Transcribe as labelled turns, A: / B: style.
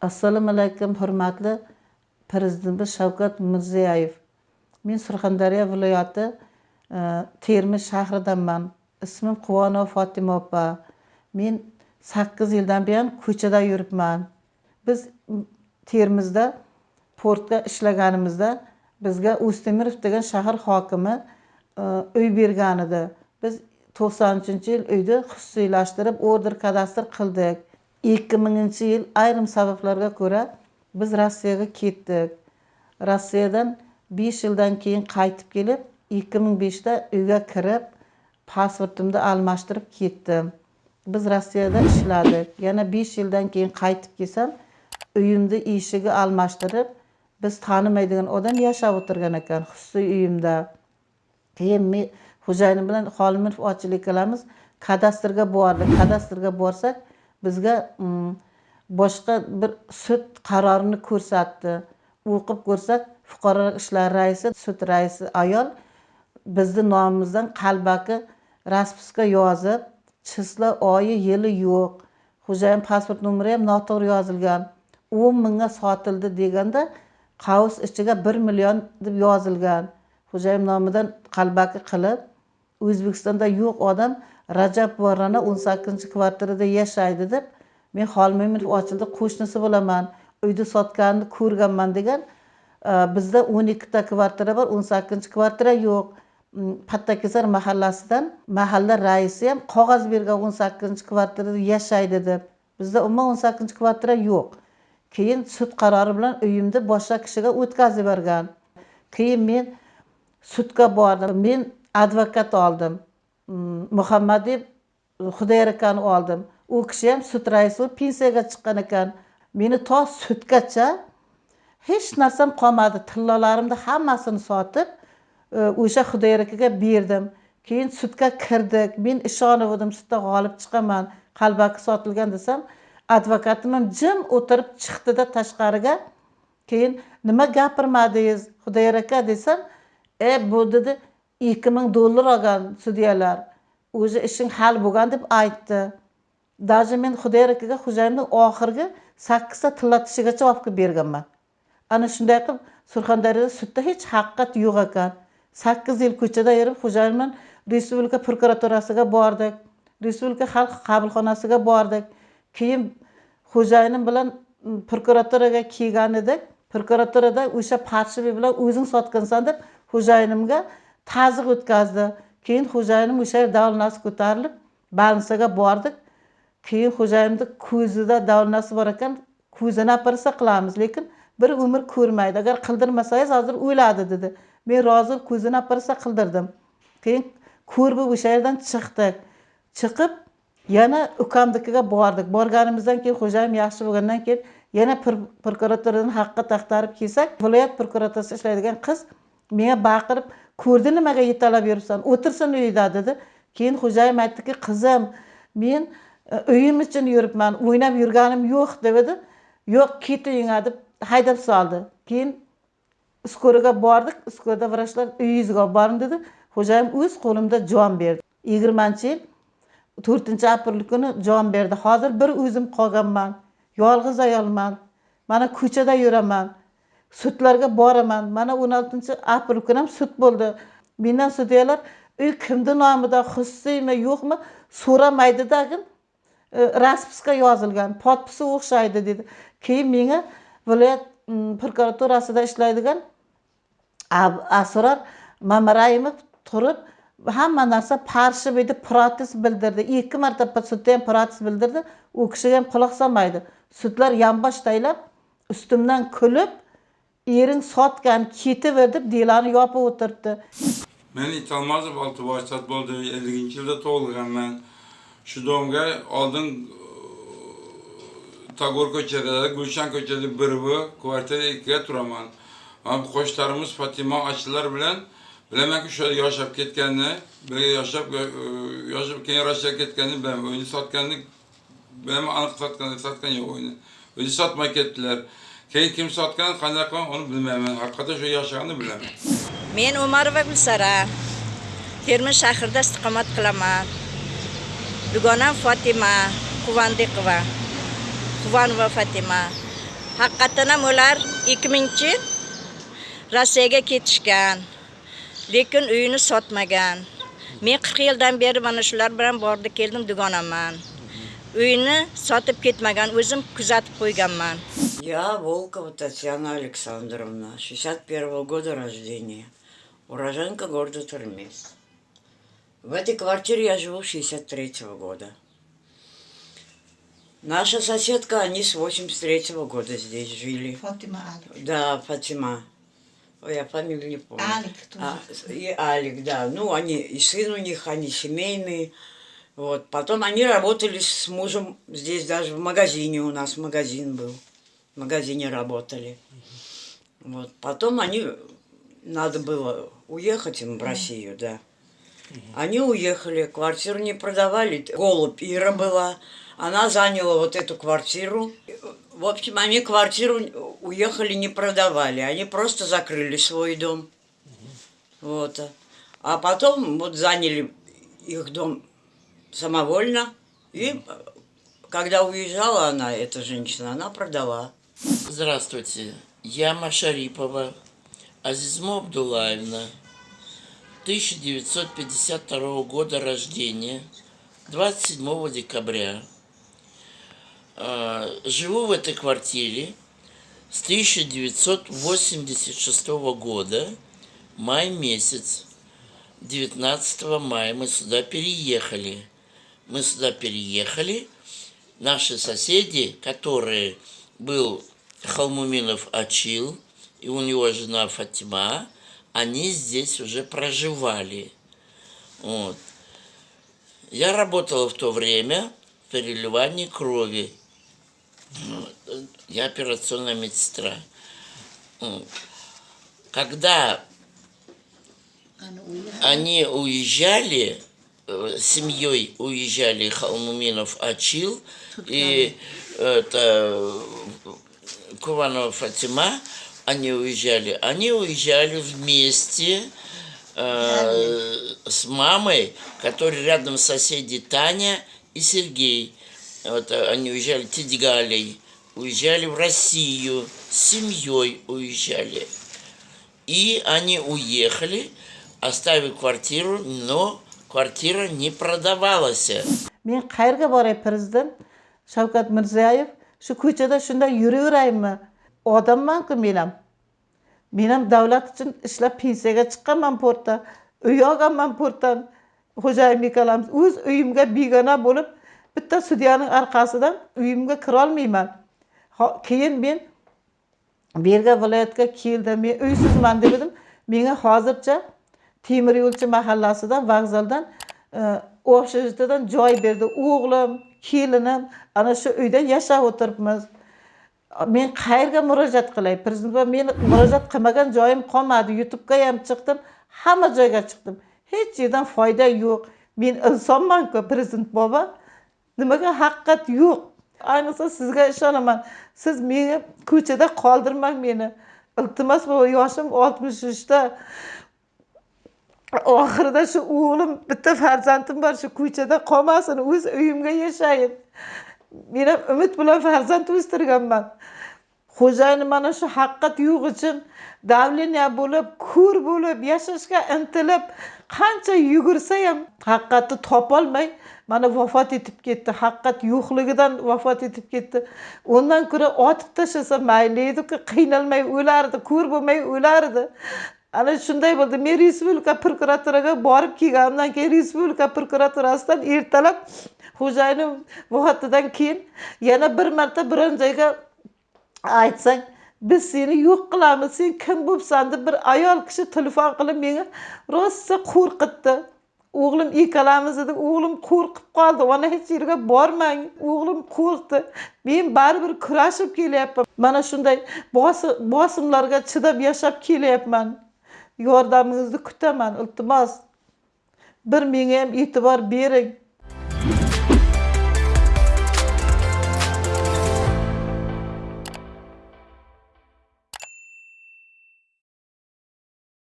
A: assalomu alaykum hurmatli prezidentimiz shavkat mirziyoyev. Men surxondaryo viloyati e, termiz shahridanman. Ismim quvonova fotima opa. Men sakkiz yildan buyon ko'chada yuribman. Biz termizda portda ishlaganimizda bizga o'stemirov degan shahar hokimi e, uy bergan edi. Biz to'qson uchinchi yil uyni xususiylashtirib order kadastr qildik. Ikki minginchi yil ayrim sabablarga ko'ra biz rossiyaga ketdik. Rossiyadan besh yildan keyin qaytib kelib ikki ming beshda uyga kirib pasportimni almashtirib ketdim. Biz rossiyada ishladik. Yana besh yildan keyin qaytib kelsam uyimni eshigi almashtirib biz tanimaydigan odam yashab o'tirgan ekan xususiy uyimda. Keyin men xo'jayinim bilan xolimirov ochlik qilamiz. Kadastrga bordik. Kadastrga borsak bizga mm, boshqa bir sud qarorini ko'rsatdi. O'qib ko'rsak fuqarolar ishlari raisi sud raisi ayol bizni nomimizdan qalbaki raspiska yozib chisla oyi yili yo'q. Xo'jayin pasport nomeri ham noto'g'ri yozilgan. O'n mingga sotildi deganda qavs ichiga bir million deb yozilgan. Xo'jayin nomidan qalbaki qilib o'zbekistonda yo'q odam rajab rana o'n sakkizinchi kvartirada yashaydi deb men xolmo'minov ochildi. Qo'shnisi bo'laman uyni sotganini ko'rganman degan e, bizda o'n ikkita kvartira bor o'n sakkizinchi kvartira yo'q. Mm, Pattakesar mahallasidan mahalla raisi ham qog'oz bergan o'n sakkizinchi kvartirada yashaydi deb. Bizda umuman o'n sakkizinchi kvartira yo'q. Keyin sud qarori bilan uyimni boshqa kishiga o'tkazib yuborgan. Keyin men sudga bordim. Men advokat oldim. Muhammad muhammadiyev xudoyor akani oldim. U kishi ham sud raisi bo'lib pensiyaga chiqqan ekan. Meni to sudgacha hech narsam qolmadi. Tillolarimni hammasini sotib e, o'sha xudoyor akaga berdim. Keyin sudga kirdik. Men ishonuvdim sudda g'olib chiqaman qalbaki sotilgan desam advokatim ham jim o'tirib chiqdida tashqariga. Keyin nima gapirmadingiz xudoyor aka desam e bu dedi. Ikki ming dollar olgan sudyalar o'zi ishing hal bo'lgan deb aytdi даже men xudoyor akaga xo'jayinni oxirgi sakkizta tilla tishigacha olib kelib berganman ana shunday qilib surxondaryoda sudda hech haqiqat yo'q ekan. Sakkiz yil ko'chada yurib xo'jayin bilan respublika prokuraturasiga bordik respublika xalq qabulxonasiga bordik. Keyin xo'jayinim bilan prokuraturaga kelgan edik. Prokuraturada o'sha parshivi bilan o'zing sotgansan deb xo'jayinimga taziq o'tkazdi. Keyin xo'jayinim o'sha yerda davlnasi ko'tarilib больницаga bordik. Keyin xo'jayinni ko'zida davlnasi bor ekan ko'zini operatsiya qilamiz lekin bir umr ko'rmaydi. Agar qildirmasangiz hozir o'ladi dedi. Men rozi bo'lib ko'zini operatsiya qildirdim. Keyin ko'r bo'lib o'sha yerdan chiqdik chiqib yana ukamnikiga bordik. Borganimizdan keyin xo'jayinim yaxshi bo'lgandan keyin yana prokuraturadan haqqa taqtarib kelsak viloyat prokuraturasida ishlaydigan qiz menga baqirib ko'rdi nimaga yetalab yuribsan o'tirsin uyida dedi. Keyin xo'jayim aytdiki qizim men e, uyim uchun yuribman o'ynab yurganim yo'q dedi. Yo'q ket uyingga deb haydab soldi keyin skoriga bordik. Skorda vrachlar uyingizga olib boring dedi. Xo'jayim o'z qo'limda jon berdi. Yigirmanchi yil to'rtinchi aprel kuni jon berdi. Hozir bir o'zim qolganman. Yolg'iz ayolman. Mana ko'chada yuraman. Sudlarga boraman. Mana o'n oltinchi aprel kuni ham sud bo'ldi. Mendan sudyalar uy kimni nomida xususiymi yo'qmi? So'ramaydida e, raspiska yozilgan. Podpisi o'xshaydi dedi. Keyin menga viloyat prokuraturasida ishlaydigan asror mamarayimov turib hamma narsa parshib edi protest bildirdi. Ikki marta sudda ham protest bildirdi. U kishiga ham quloq solmaydi. Sudlar yonbosh taylab ustimdan kulib ering sotgan ketaver deb delani yopib o'tiribdi.
B: Men itolmazov olti boshsat elliginchi yilda tug'ilganman shu domga oldin e, tagor ko'chada gulshan ko'chada bir bu kvartira ikkiga turaman qo'shnilarimiz fatima ochilar bilan bilamanki shu yerda yashab ketganini birga yashab e, yashab keyin rossiyaga ketganini bilaman. Uyni sotganini bilaman aniq sotgan sotgan yo'q uyni o'zi sotmay ketdilar. Keyin kim sotgan qanday uni bilmayman. Haqiqatdan shu yashaganini bilaman.
C: Men umarova gulsara. Termiz shahrida istiqomat qilaman. Dugonam fotima quvandiqova. Quvonova fatima haqiqatdan ham ular 2000 yil rossiyaga ketishgan. Lekin uyini sotmagan. Men 40 yildan beri mana shular bilan bordi keldim dugonaman. Uyini sotib ketmagan o'zim kuzatib qo'yganman.
D: Я Волкова Татьяна Александровна, 61 года рождения, уроженка города Термес. В этой квартире я живу с 63 года. Наша соседка, они с 83 года здесь жили.
A: fotima ali
D: Да, Фатима. Ой, я фамилию не помню.
A: Алик тоже.
D: А, и Алик, да. Ну, они, и сын у них, они семейные. Вот. Потом они работали с мужем здесь даже в магазине у нас магазин был. В магазине работали. Вот. Потом они, надо было уехать им в Россию, да. Они уехали, квартиру не продавали. Голубь Ира была. Она заняла вот эту квартиру. В общем, они квартиру уехали, не продавали. Они просто закрыли свой дом. Вот. А потом вот заняли их дом самовольно. И когда уезжала она, эта женщина, она продала.
E: Здравствуйте, я Машарипова Азизмо Абдулаевна, 1952 года рождения, 27 декабря. А, Живу в этой квартире с 1986 года, май месяц. 19 мая мы сюда переехали. Мы сюда переехали. Наши соседи, которые был Халмуминов Ачил, и у него жена Фатима, они здесь уже проживали. Вот. Я работала в то время в переливании крови. Вот. Я операционная медсестра. Вот. Когда они уезжали, э, семьей уезжали Халмуминов Ачил и это Куванова Фатима, они уезжали. Они уезжали вместе э, с мамой, которые рядом соседи Таня и Сергей. Вот, э, они уезжали Тидгалей, уезжали в Россию, с семьей уезжали. И они уехали, оставив квартиру, но квартира не продавалась.
A: qayerga boray prezident shavkat mirziyoyev shu ko'chada shunday yuraveraymi odammanku men ham men ham davlat uchun ishlab pensiyaga chiqqanman portda uy olganman portdan. Xo'jayin ikkalamiz o'z uyimga begona bo'lib bitta sudyaning orqasidan uyimga kirolmayman. Keyin men berga viloyatga keldim men uysizman deb edim. Menga hozircha temir yo'lchi mahallasidan vokzaldan e, общежитиеdan joy berdi. O'g'lim kelinim ana shu uyda yashab o'tiribmiz. Men qayerga murojaat qilay? Prezident va men murojaat qilmagan joyim qolmadi. Youtubega ham chiqdim hamma joyga chiqdim. Hech yerdan foyda yo'q. Men insonmanku prezident bobo. Nimaga haqiqat yo'q? Ayniqsa sizga ishonaman. Siz meni ko'chada qoldirmang meni. Iltimos bu yoshim oltmish uchda oxirida shu o'g'lim bitta farzandim bor shu ko'chada qolmasin o'z uyimga yashayin. Men ham umid bilan farzand o'stirganman. Xo'jayin mana shu haqqat yo'q uchun давление bo'lib ko'r bo'lib yashashga intilib qancha yugursa ham haqiqatni topolmay mana vafot etib ketdi. Haqiqat yo'qligidan vafot etib ketdi. Undan ko'ra otib tashlasa mayli ediku qiynalmay o'lardi ko'r bo'lmay o'lardi. Ana shunday bo'ldi. Men respublika prokuraturaga borib kelganimdan keyin respublika prokuraturasidan ertalab xo'jayinim vafotidan keyin yana bir marta biron joyga aytsang biz seni yo'q qilamiz. Sen kim bo'libsan deb bir ayol kishi telefon qilib menga rosa qo'rqitdi. O'g'lim ikkalamiz edik o'g'lim qo'rqib qoldi. Ona hech yerga bormang. O'g'lim qo'rqdi. Men baribir kurashib kelyapman. Mana shunday bosimlarga chidab yashab kelyapman. Yordamingizni kutaman iltimos. Bir menga ham e'tibor bering.